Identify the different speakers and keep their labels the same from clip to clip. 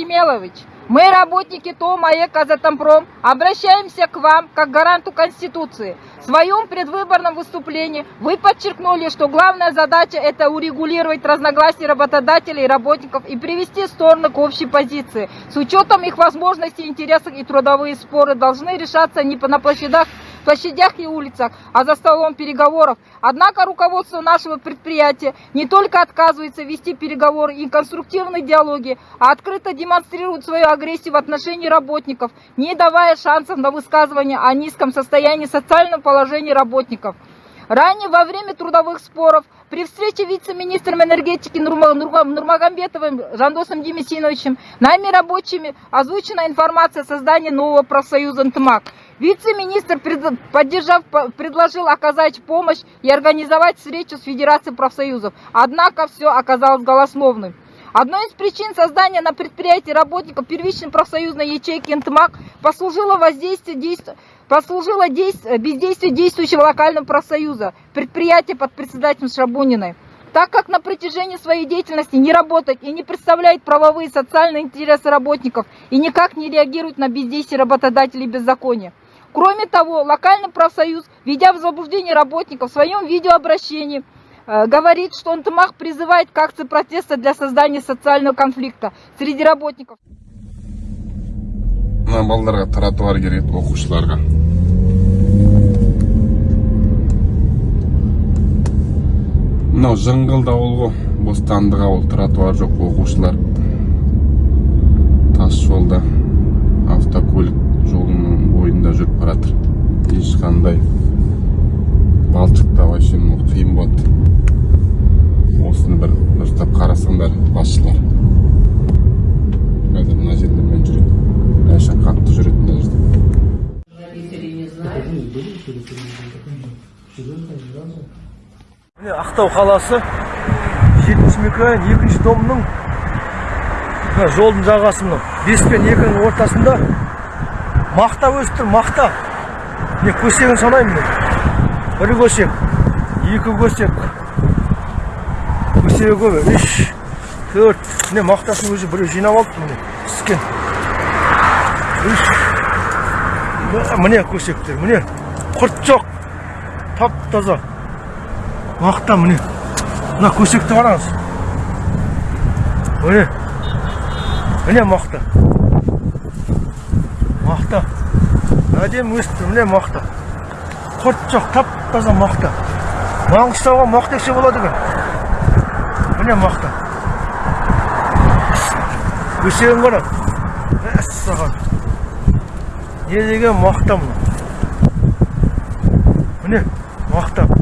Speaker 1: Кемелович, мы, работники ТОМ АЭК «Казатомпром», обращаемся к вам как гаранту Конституции. В своем предвыборном выступлении вы подчеркнули, что главная задача – это урегулировать разногласия работодателей и работников и привести стороны к общей позиции. С учетом их возможностей, интересов и трудовые споры должны решаться не на площадях площадях и улицах, а за столом переговоров. Однако руководство нашего предприятия не только отказывается вести переговоры и конструктивные диалоги, а открыто демонстрирует свою агрессию в отношении работников, не давая шансов на высказывание о низком состоянии социального положения работников. Ранее во время трудовых споров при встрече вице-министром энергетики Нурмагомбетовым Жандосом Демесиновичем нами рабочими озвучена информация о создании нового профсоюза НТМАК. Вице-министр, поддержав, предложил оказать помощь и организовать встречу с Федерацией профсоюзов. Однако все оказалось голословным. Одной из причин создания на предприятии работников первичной профсоюзной ячейки НТМАК послужило воздействие действия послужило действие, бездействие действующего локального профсоюза, предприятия под председателем Шабуниной. Так как на протяжении своей деятельности не работает и не представляет правовые и социальные интересы работников и никак не реагирует на бездействие работодателей беззакония. Кроме того, локальный профсоюз, ведя в заблуждение работников в своем видеообращении, э, говорит, что НТМАХ призывает к акции протеста для создания социального конфликта среди работников.
Speaker 2: мына балдарға тротуар керек оқушыларға мынау жыңғылды ауыл ғой. Бостандық ауыл тротуар жоқ оқушылар. Тас жолда автокөлік жолының бойында жүріп бара жатыр ешқандай балшықта вообще қиын болады осыны бір дұрыстап қарасаңдар басшылар. Қазір мына жерде мен жүреді Конечно, қатты жүретін мына жерде
Speaker 3: Родители не знают.
Speaker 4: міне ақтау қаласы. Жетінші микрорайон екінші домның жолдың жағасы мынау бес пен екінің ортасында. Мақта өсіп тұр мақта. Міне көсегін санаймын міне бір көсек екі көсек. Көсегі үш төрт. Міне мақтасын өзі біреу жинап алыпты міне піскен. Үш. Міне көсектер міне. Құрт жоқ. Тап таза. Мақта міне мына көсекті қараңыз міне міне мақта мақта әдемі өсті міне мақта құрт жоқ тап таза мақта маңғыстауға мақта ексе болады екен міне мақта көсегін қара мәссаған не деген мақта мына міне мақта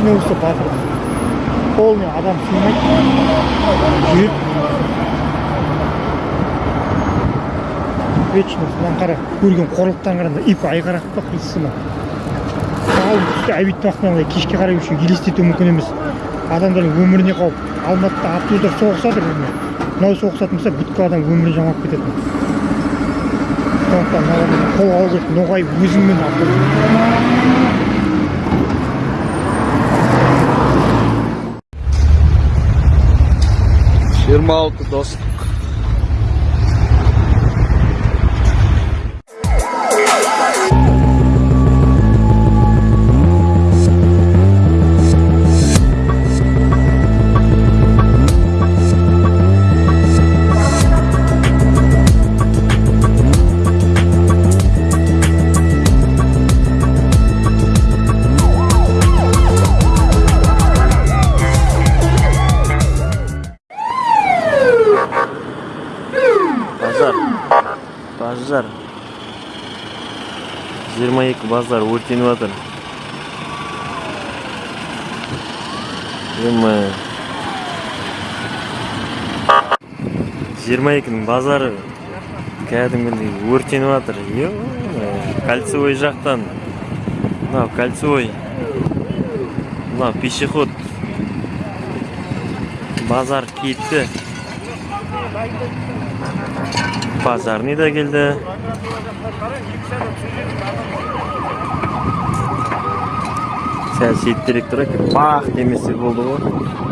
Speaker 4: вечный выступ ақыры
Speaker 5: полный адам сыймайды жүріп вечно мынаны қара көрген қорлықтан қарағанда ип айқарақ па ал түсте обед уақытында кешке қарай еще елестету мүмкін емес адамдардың өміріне қауіп алматыда автобустар соғысып жатыр мынау соғысатын болса бүткіл адам өмірін жамап кететін сондықтан мыналардан қолға алу керек ноғай өзіңмен
Speaker 6: 26 12
Speaker 7: базар. Базар. Жиырма екі базар өртеніп жатыр. Ема жиырма екінің базары кәдімгідей өртеніп жатыр. Кольцевой жақтан. Мынау кольцевой. Мынау пешеход. Базар кетті базарный да келді сәл шеттерек тұр екен бах демесе болды ғой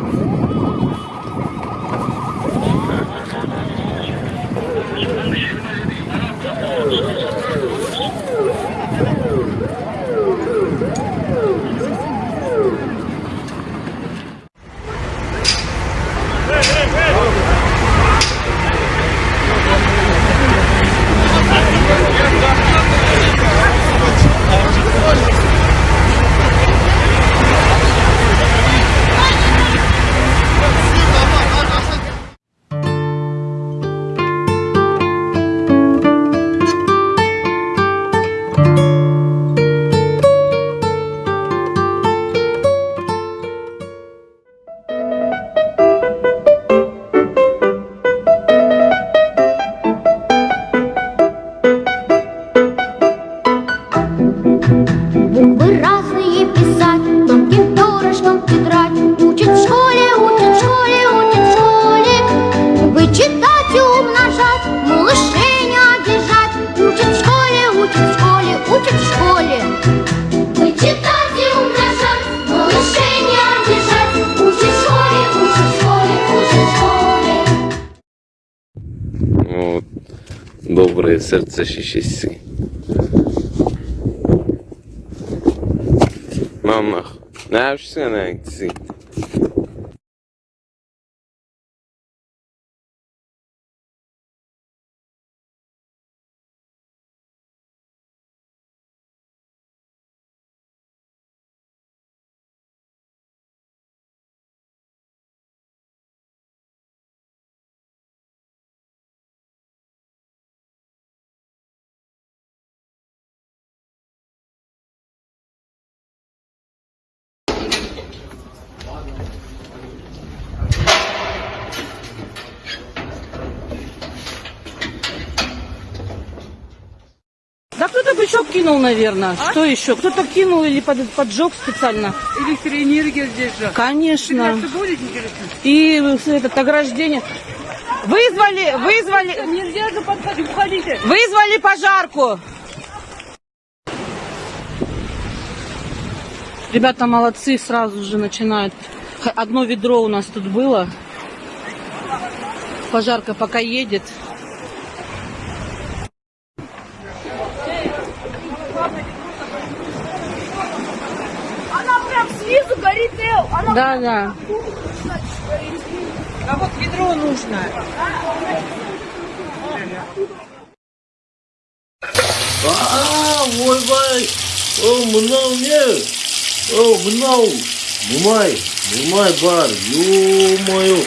Speaker 6: srce šišici. Mama, ne, už se.
Speaker 3: Да кто-то бычок кинул, наверное. Что еще? Кто-то кинул или под, поджег специально.
Speaker 8: Электроэнергия здесь же.
Speaker 3: Конечно.
Speaker 8: будет?
Speaker 3: И этот ограждение. Вызвали, вызвали,
Speaker 8: Нельзя же подходить, уходите.
Speaker 3: вызвали пожарку. Ребята молодцы, сразу же начинают. Одно ведро у нас тут было. Пожарка пока едет.
Speaker 9: Она прям снизу горит, она
Speaker 3: Да, да.
Speaker 8: А вот ведро нужно.
Speaker 7: а ойбай о мынау не о мынау мұнай мұнай бар. Ё-моё.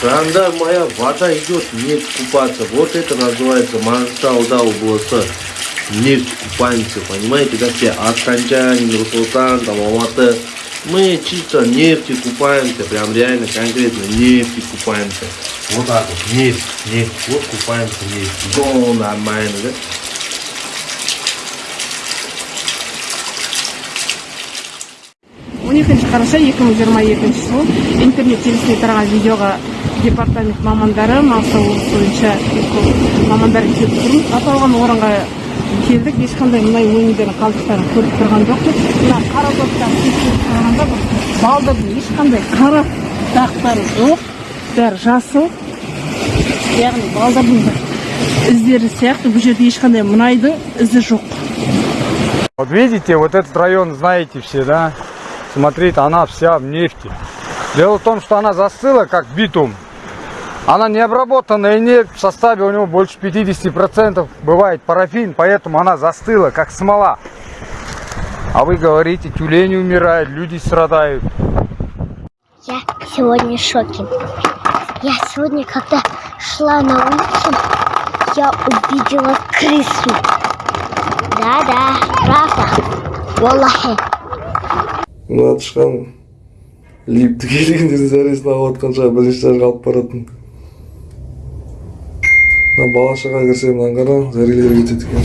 Speaker 7: Кранда моя вода идет нефть купаться. Вот это называется маңғыстауда облысы нефть купаемся понимаете как все астранчан нур султан там алматы
Speaker 8: Мы чисто нефти купаемся, прям реально конкретно нефти купаемся. Вот так вот, нефть, нефть, вот купаемся нефть. Го, нормально, да?
Speaker 10: он екінші қараша екі мың жиырма екінші жыл интернет желісіне тараған видеоға департамент мамандары маңғыстау облысы бойынша мамандар келіп тұрмыз аталған орынға келдік ешқандай мұнай өнімдерінің қалдықтарын көріп тұрған жоқпыз мына қара заттарды тексеріп қарағанда бір балдырдың ешқандай қара дақтары жоқ бәрі жасыл яғни балдырдың бір іздері сияқты бұл жерде ешқандай мұнайдың ізі жоқ
Speaker 11: Вот видите, вот этот район знаете все, да? Смотрите, она вся в нефти. Дело в том, что она застыла, как битум. Она не обработанная нефть, в составе у него больше 50% бывает парафин, поэтому она застыла, как смола. А вы говорите, тюлени умирают, люди страдают.
Speaker 12: Я сегодня в шоке. Я сегодня, когда шла на улицу, я увидела крысу. Да-да, правда. Валлахи.
Speaker 8: мына тышқан липті келгендердің зәресін алып жатқан шығар бірінші этажға алып баратын мына бала шаға кірсе мынаны қара зәрелер кетеді екен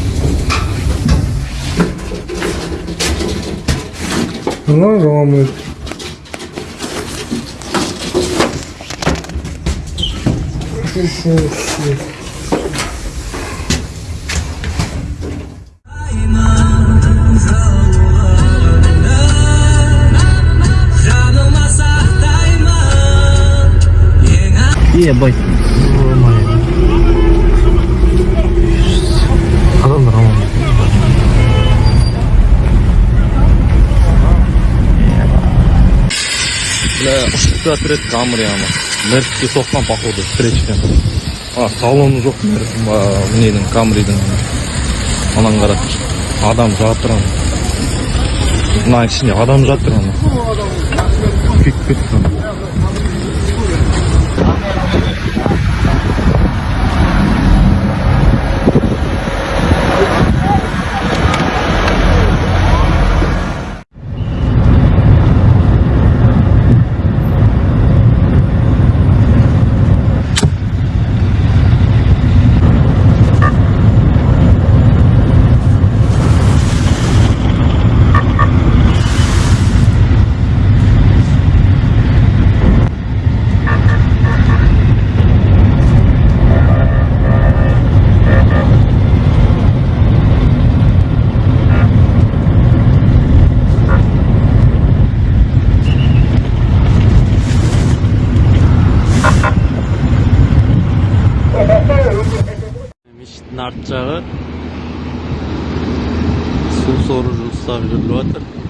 Speaker 8: мына жаман
Speaker 13: ебать бля ұшып жатыр еді ана мерске соққан походу встречадан а салоны жоқ ненің камридің ананы қара адам жатыр мынаның ішінде адам жатыр ана күйіп кетті жағы су сору жұмыстары жүріп жатыр